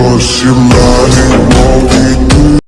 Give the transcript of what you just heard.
Because your money won't